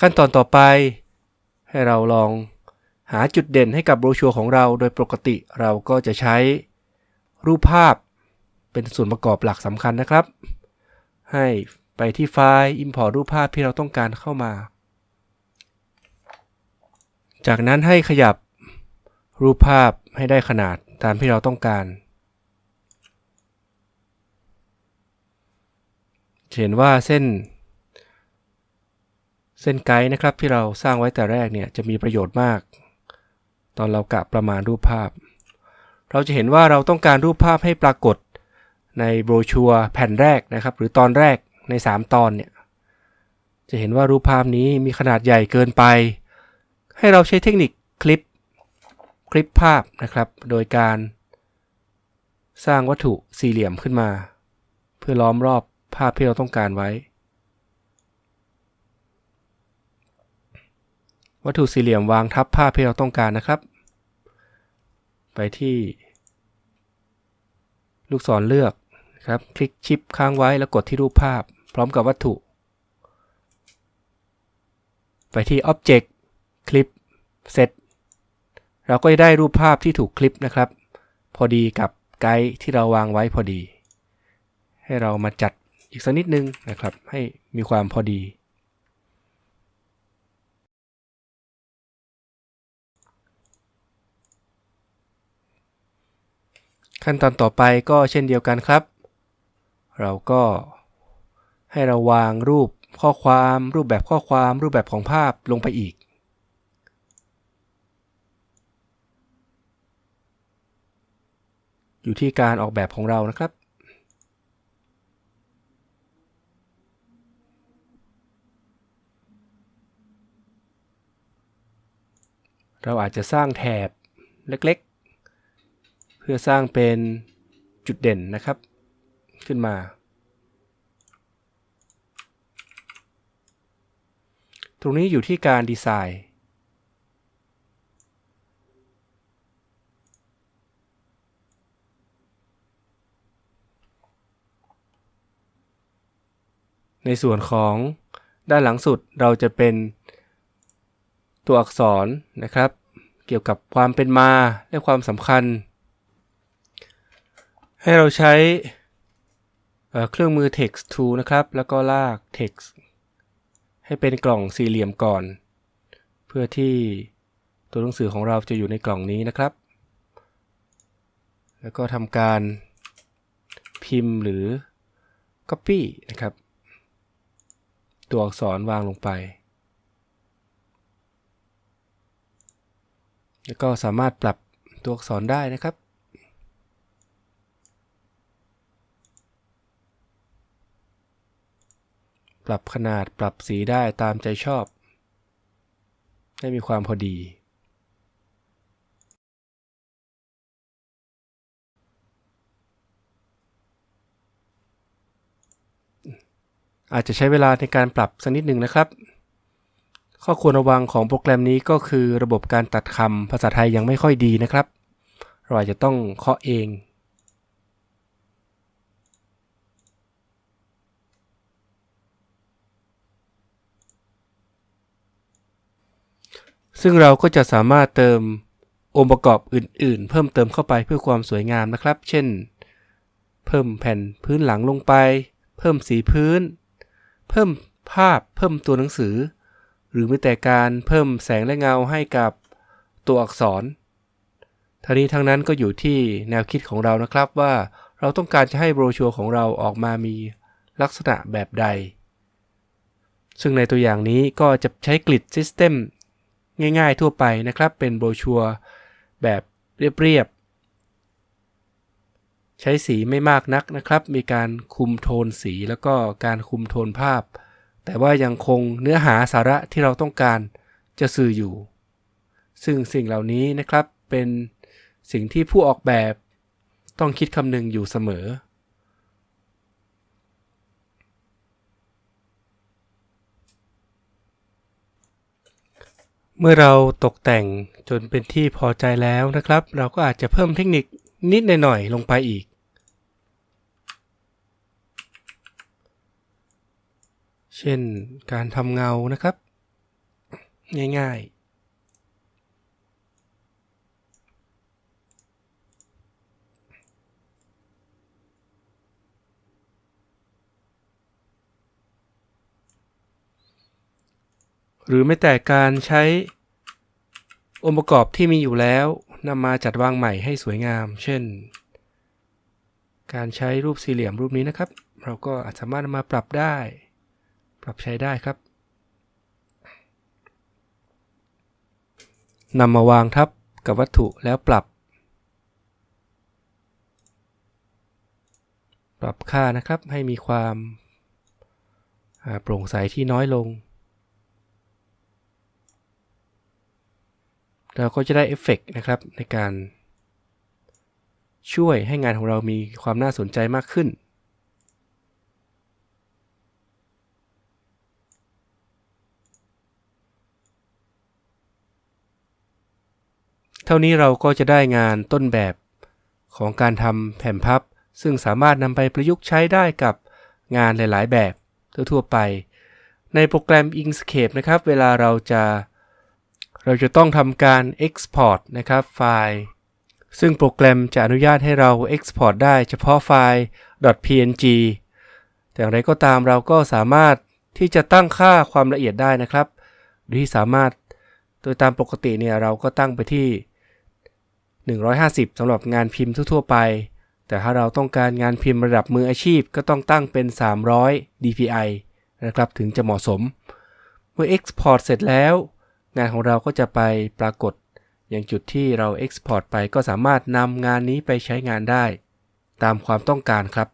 ขั้นตอนต่อไป ให้เราลองหาจุดเด่นให้กับโบรชัวร์ของเราโดยปกติเราก็จะใช้รูปภาพเป็นส่วนประกอบหลักสำคัญนะครับ ให้ไปที่ไฟล์ Import รูปภาพที่เราต้องการเข้ามา จากนั้นให้ขยับรูปภาพให้ได้ขนาดตามที่เราต้องการเห็นว่าเส้น เส้นไกด์นะครับที่เราสร้างไว้แต่แรกเนี่ยจะมีประโยชน์มาก ตอนเรากะประมาณรูปภาพ เราจะเห็นว่าเราต้องการรูปภาพให้ปรากฏในโบรชัวร์แผ่นแรกนะครับ หรือตอนแรกใน 3 ตอนเนี่ยจะเห็นว่ารูปภาพนี้มีขนาดใหญ่เกินไป ให้เราใช้เทคนิคคลิปคลิปภาพนะครับ โดยการสร้างวัตถุสี่เหลี่ยมขึ้นมา เพื่อล้อมรอบภาพที่เราต้องการไว้ วัตถุสี่เหลี่ยมวางทับภาพที่เราต้องการนะครับ ไปที่ ลูกศรเลือกครับ คลิกชิปค้างไว้แล้วกดที่รูปภาพ พร้อมกับวัตถุ ไปที่ Object Clip Set เราก็จะได้รูปภาพที่ถูกคลิปนะครับ พอดีกับไกด์ที่เราวางไว้พอดี ให้เรามาจัดอีกสักนิดนึงนะครับ ให้มีความพอดี ขั้นตอนต่อไปก็เช่นเดียวกันครับ เราก็ให้เราวางรูปข้อความรูปแบบข้อความรูปแบบของภาพลงไปอีก อยู่ที่การออกแบบของเรานะครับ เราอาจจะสร้างแถบเล็ก เพื่อสร้างเป็นจุดเด่นนะครับ ขึ้นมา ตรงนี้อยู่ที่การดีไซน์ในส่วนของด้านหลังสุดเราจะเป็นตัวอักษรนะครับ เกี่ยวกับความเป็นมาและความสำคัญ ให้เราใช้เครื่องมือ text tool นะครับ แล้วก็ลาก text ให้เป็นกล่องสี่เหลี่ยมก่อน เพื่อที่ตัวหนังสือของเราจะอยู่ในกล่องนี้นะครับ แล้วก็ทำการพิมพ์หรือ copy นะครับ ตัวอักษรวางลงไป แล้วก็สามารถปรับตัวอักษรได้นะครับ รับขนาดปรับสีได้ตามใจชอบ ให้มีความพอดี อาจจะใช้เวลาในการปรับสักนิดหนึ่งนะครับ ข้อควรระวังของโปรแกรมนี้ก็คือระบบการตัดคำภาษาไทยยังไม่ค่อยดีนะครับ เราอาจจะต้องเคาะเอง ซึ่งเราก็จะสามารถเติมองค์ประกอบอื่น ๆ เพิ่มเติมเข้าไปเพื่อความสวยงามนะครับ เช่น เพิ่มแผ่นพื้นหลังลงไป เพิ่มสีพื้น เพิ่มภาพ เพิ่มตัวหนังสือ หรือแม้แต่การเพิ่มแสงและเงาให้กับตัวอักษรทั้งนี้ทั้งนั้นก็อยู่ที่แนวคิดของเรานะครับว่าเราต้องการจะให้โบรชัวร์ของเราออกมามีลักษณะแบบใด ซึ่งในตัวอย่างนี้ก็จะใช้กริดซิสเต็ม ง่ายๆทั่วไปนะครับ เป็นโบชัวแบบเรียบๆ ใช้สีไม่มากนักนะครับ มีการคุมโทนสีแล้วก็การคุมโทนภาพ แต่ว่ายังคงเนื้อหาสาระที่เราต้องการจะสื่ออยู่ ซึ่งสิ่งเหล่านี้นะครับเป็นสิ่งที่ผู้ออกแบบต้องคิดคำนึงอยู่เสมอ เมื่อเราตกแต่งจนเป็นที่พอใจแล้วนะครับ เราก็อาจจะเพิ่มเทคนิคนิดหน่อยๆลงไปอีก เช่นการทำเงานะครับ ง่ายๆ หรือไม่แต่การใช้องค์ประกอบที่มีอยู่แล้วนำมาจัดวางใหม่ให้สวยงาม เช่น การใช้รูปสี่เหลี่ยมรูปนี้นะครับ เราก็อาจสามารถนำมาปรับได้ ปรับใช้ได้ครับนำมาวางทับกับวัตถุแล้วปรับ ปรับค่านะครับให้มีความโปร่งใสที่น้อยลง เราก็จะได้เอฟเฟกนะครับในการช่วยให้งานของเรามีความน่าสนใจมากขึ้น เท่านี้เราก็จะได้งานต้นแบบของการทำแผ่นพับ ซึ่งสามารถนำไปประยุกต์ใช้ได้กับงานหลาย ๆ แบบทั่วๆไป ในโปรแกรม Inkscape นะครับ เวลาเราจะ เราจะต้องทำการ Export นะครับไฟล์ ซึ่งโปรแกรมจะอนุญาตให้เรา Export ได้เฉพาะไฟล์ .png แต่อย่างไรก็ตามเราก็สามารถที่จะตั้งค่าความละเอียดได้นะครับ โดยที่สามารถโดยตามปกติเนี่ยเราก็ตั้งไปที่ 150สำหรับงานพิมพ์ทั่วๆไป แต่ถ้าเราต้องการงานพิมพ์ระดับมืออาชีพก็ต้องตั้งเป็น 300 dpi นะครับถึงจะเหมาะสม เมื่อ Export เสร็จแล้ว งานของเราก็จะไปปรากฏ อย่างจุดที่เรา Export ไปก็สามารถนำงานนี้ไปใช้งานได้ ตามความต้องการครับ